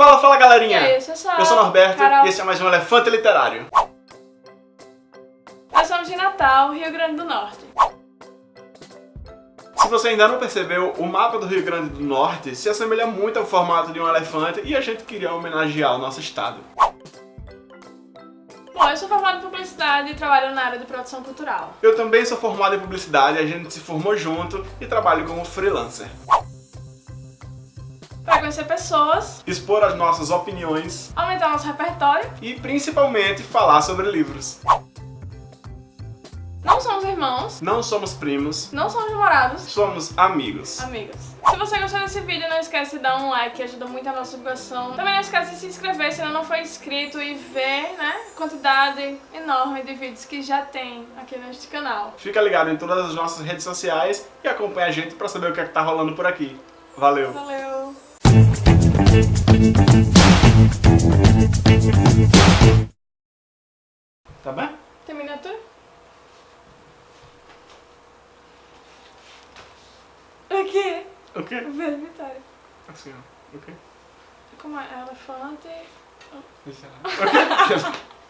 Fala, fala galerinha! E aí, eu sou Eu sou o Norberto Carol. e esse é mais um Elefante Literário. Nós somos de Natal, Rio Grande do Norte. Se você ainda não percebeu, o mapa do Rio Grande do Norte se assemelha muito ao formato de um elefante e a gente queria homenagear o nosso estado. Bom, eu sou formada em publicidade e trabalho na área de produção cultural. Eu também sou formado em publicidade, a gente se formou junto e trabalho como freelancer. Conhecer pessoas, Expor as nossas opiniões aumentar nosso repertório. e principalmente falar sobre livros. Não somos irmãos, Não somos primos, não somos namorados, somos amigos. amigos. Se você gostou desse vídeo, não esquece de dar um like, ajuda muito a nossa divulgação. Também não esquece de se inscrever se ainda não for inscrito e ver, né, a quantidade enorme de vídeos que já tem aqui neste canal. Fica ligado em todas as nossas redes sociais e acompanha a gente pra saber o que é que tá rolando por aqui. Valeu! Valeu! Tá bem? Tem miniatura? Aqui, O quê? veja Vitória. Assim, ó. O quê? Como é? Elefante. Deixa lá. O quê?